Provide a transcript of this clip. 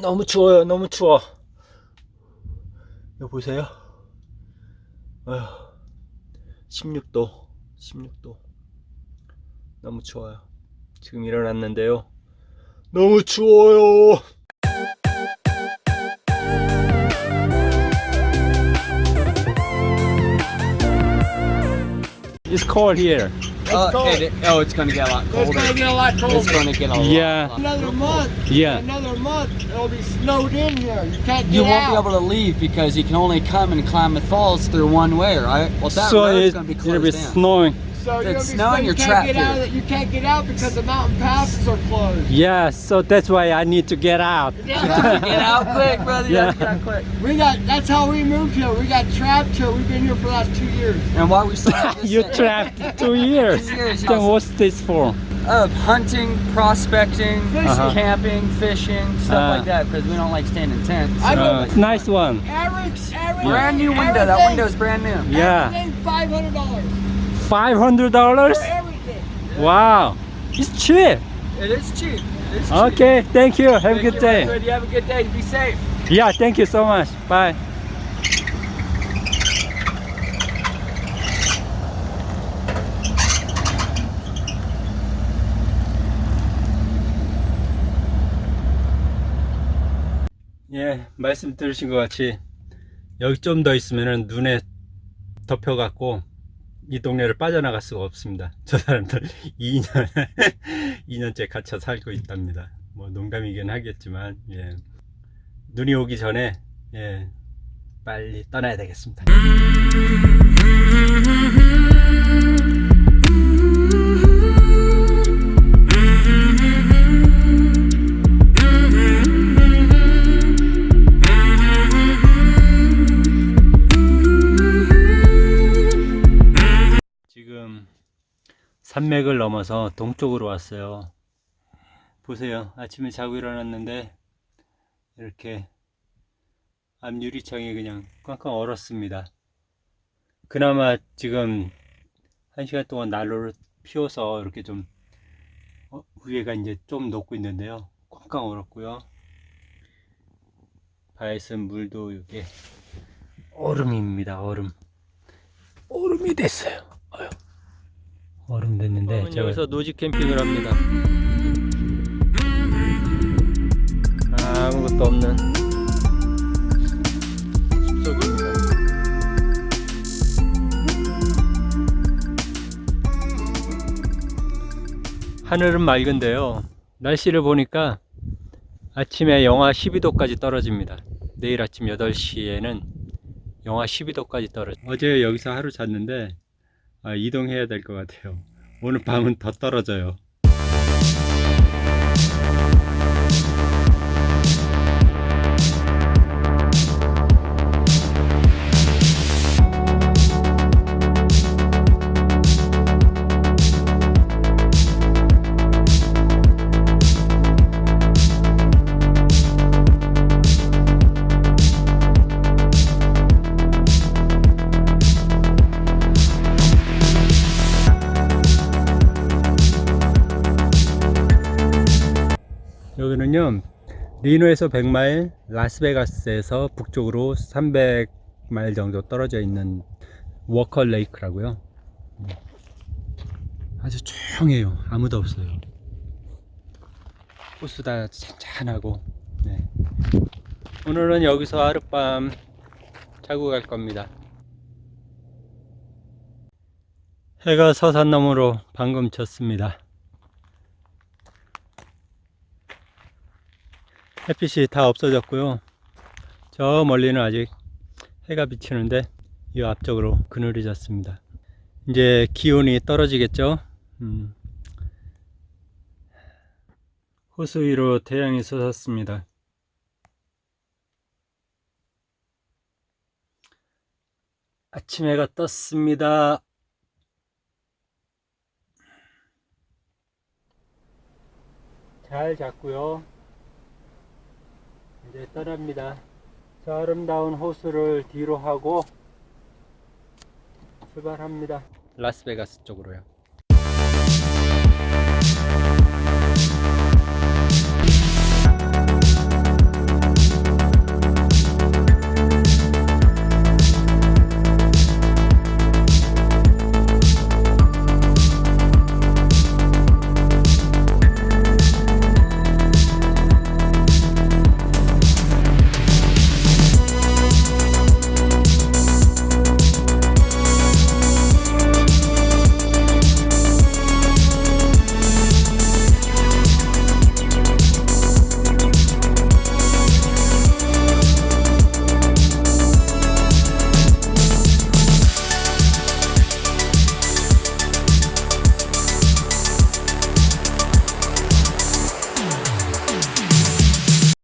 너무 추워요. 너무 추워. 여기 보세요. 어휴, 16도, 16도. 너무 추워요. 지금 일어났는데요. 너무 추워요. It's cold here. Oh, it, oh, it's gonna get a lot colder. It's gonna get a lot colder. It's gonna get a lot. Yeah. lot- Another month. Yeah. Another month. It'll be snowed in here. You can't get You won't out. be able to leave because you can only come and climb the falls through one way, right? Well, that so road's it's gonna be closed it'll closed be down. snowing. So you're It's snowing, you you're can't trapped get out of. You can't get out because the mountain passes are closed. Yeah, so that's why I need to get out. You have to get out quick, brother. You have to Yeah. get out quick. We got. That's how we moved here. We got trapped here. We've been here for the last two years. And why we still have this You thing trapped two years. Two years, Then what's this for? of hunting, prospecting, Uh-huh. camping, fishing, stuff Uh. like that because we don't like staying in tents. So- Uh, it's nice one. Eric's, Eric, Brand new window. That everything- window's brand new. Yeah. Everything five hundred dollars Five hundred dollars? for everything. Wow. It's cheap. It is cheap. It is cheap. Okay, thank you. Have a Thank good you, day. Redwood. You have a good day. Be safe. Yeah, thank you so much. Bye. 예, 말씀 들으신 것 같이 여기 좀 더 있으면 눈에 덮여갖고 이 동네를 빠져나갈 수가 없습니다. 저 사람들 2년, 2년째 갇혀 살고 있답니다. 뭐 농담이긴 하겠지만, 예. 눈이 오기 전에, 예, 빨리 떠나야 되겠습니다. 산맥을 넘어서 동쪽으로 왔어요. 보세요. 아침에 자고 일어났는데 이렇게 앞 유리창이 그냥 꽝꽝 얼었습니다. 그나마 지금 한 시간 동안 난로를 피워서 이렇게 좀 어, 위에가 이제 좀 녹고 있는데요. 꽝꽝 얼었고요. 바에 있은 물도 이게 얼음입니다. 얼음. 얼음이 됐어요. 어휴. 얼음 됐는데 제가 여기서 노지 캠핑을 합니다. 아무것도 없는 숲속입니다. 하늘은 맑은데요. 날씨를 보니까 아침에 영하 12도까지 떨어집니다. 내일 아침 8시에는 영하 12도까지 떨어져. 어제 여기서 하루 잤는데 아, 이동해야 될 것 같아요. 오늘 밤은 더 떨어져요. 여기는요 리노에서 100마일 라스베가스에서 북쪽으로 300마일 정도 떨어져 있는 워커 레이크라고요. 아주 조용해요. 아무도 없어요. 호수 다 찬찬하고. 네. 오늘은 여기서 하룻밤 자고 갈 겁니다. 해가 서산 너머로 방금 졌습니다 햇빛이 다 없어졌고요. 저 멀리는 아직 해가 비치는데 이 앞쪽으로 그늘이 졌습니다. 이제 기온이 떨어지겠죠. 음. 호수 위로 태양이 솟았습니다. 아침 해가 떴습니다. 잘 잤고요. 이제 떠납니다. 저 아름다운 호수를 뒤로 하고 출발합니다. 라스베가스 쪽으로요.